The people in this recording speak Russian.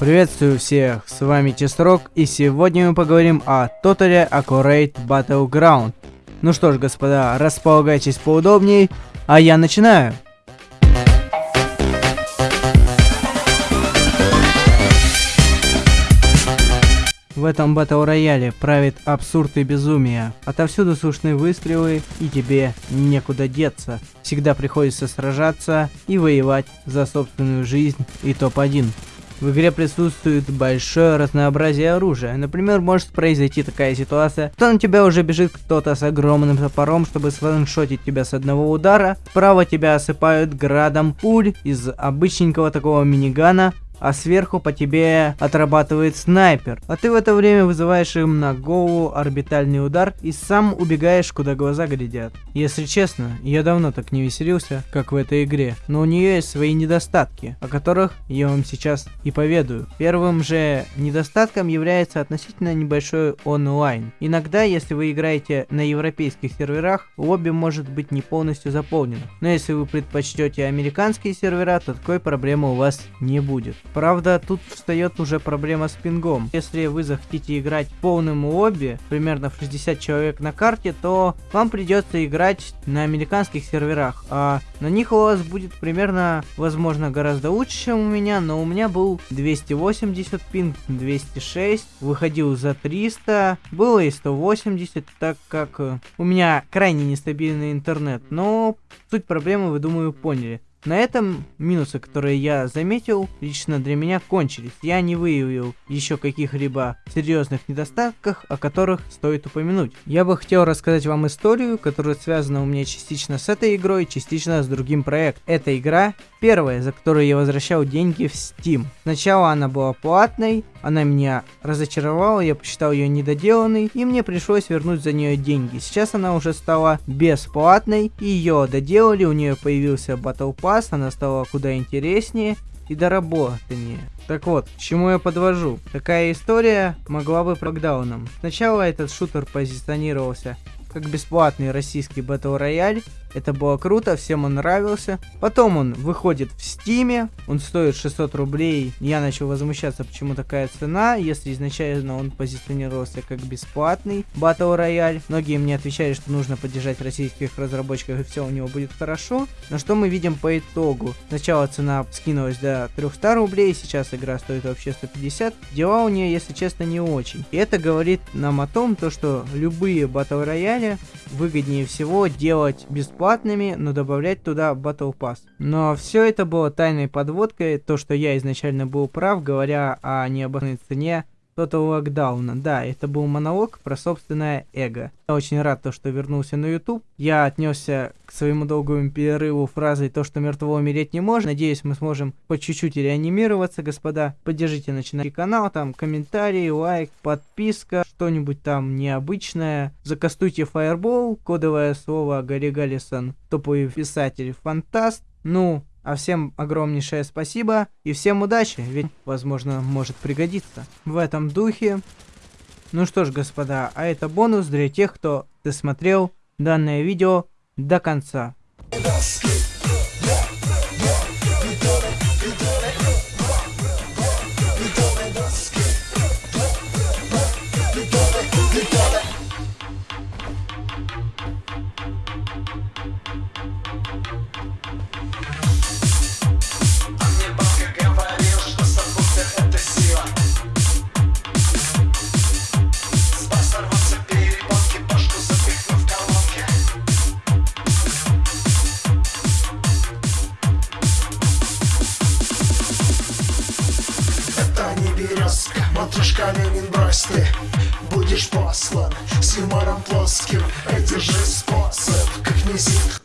Приветствую всех, с вами Тестрок, и сегодня мы поговорим о Totally Accurate Battleground. Ну что ж, господа, располагайтесь поудобнее, а я начинаю. В этом батл рояле правит абсурд и безумие. Отовсюду слышны выстрелы, и тебе некуда деться. Всегда приходится сражаться и воевать за собственную жизнь и топ-1. В игре присутствует большое разнообразие оружия. Например, может произойти такая ситуация, что на тебя уже бежит кто-то с огромным топором, чтобы сланшотить тебя с одного удара. Справа тебя осыпают градом пуль из обычненького такого минигана, а сверху по тебе отрабатывает снайпер. А ты в это время вызываешь им на голову орбитальный удар и сам убегаешь, куда глаза глядят. Если честно, я давно так не веселился, как в этой игре, но у нее есть свои недостатки, о которых я вам сейчас и поведаю. Первым же недостатком является относительно небольшой онлайн. Иногда, если вы играете на европейских серверах, лобби может быть не полностью заполнено. Но если вы предпочтете американские сервера, то такой проблемы у вас не будет. Правда, тут встает уже проблема с пингом. Если вы захотите играть полным лобби, примерно в 60 человек на карте, то вам придется играть на американских серверах. А на них у вас будет примерно, возможно, гораздо лучше, чем у меня, но у меня был 280 пинг, 206, выходил за 300, было и 180, так как э, у меня крайне нестабильный интернет. Но суть проблемы, вы, думаю, поняли. На этом минусы, которые я заметил, лично для меня кончились. Я не выявил еще каких-либо серьезных недостатков, о которых стоит упомянуть. Я бы хотел рассказать вам историю, которая связана у меня частично с этой игрой, частично с другим проектом. Эта игра первая, за которую я возвращал деньги в Steam. Сначала она была платной, она меня разочаровала, я посчитал ее недоделанной, и мне пришлось вернуть за нее деньги. Сейчас она уже стала бесплатной, ее доделали, у нее появился Battle Pass, она стала куда интереснее и доработаннее. Так вот, к чему я подвожу? Такая история могла бы прогдауном. Сначала этот шутер позиционировался как бесплатный российский Battle Royale, это было круто, всем он нравился. Потом он выходит в стиме, он стоит 600 рублей. Я начал возмущаться, почему такая цена, если изначально он позиционировался как бесплатный Battle Royale. Многие мне отвечали, что нужно поддержать российских разработчиков и все у него будет хорошо. Но что мы видим по итогу? Сначала цена скинулась до 300 рублей, сейчас игра стоит вообще 150. Дела у нее, если честно, не очень. И это говорит нам о том, то, что любые Battle Royale выгоднее всего делать бесплатно бесплатными, но добавлять туда Battle Pass. Но все это было тайной подводкой, то, что я изначально был прав, говоря о необоснованной цене Total локдауна. Да, это был монолог про собственное эго. Я очень рад, то, что вернулся на YouTube. Я отнесся к своему долгому перерыву фразой то, что мертвого умереть не может. Надеюсь, мы сможем по чуть-чуть реанимироваться, господа. Поддержите начинающий канал, там комментарий, лайк, подписка, что-нибудь там необычное. Закастуйте Fireball, кодовое слово Гарри Галлисон, топовый писатель, фантаст. Ну, а всем огромнейшее спасибо и всем удачи, ведь, возможно, может пригодиться. В этом духе. Ну что ж, господа, а это бонус для тех, кто досмотрел данное видео до конца. Березка Матушка Ленин, брось ты Будешь послан с юмором плоским. Держи способ, как низит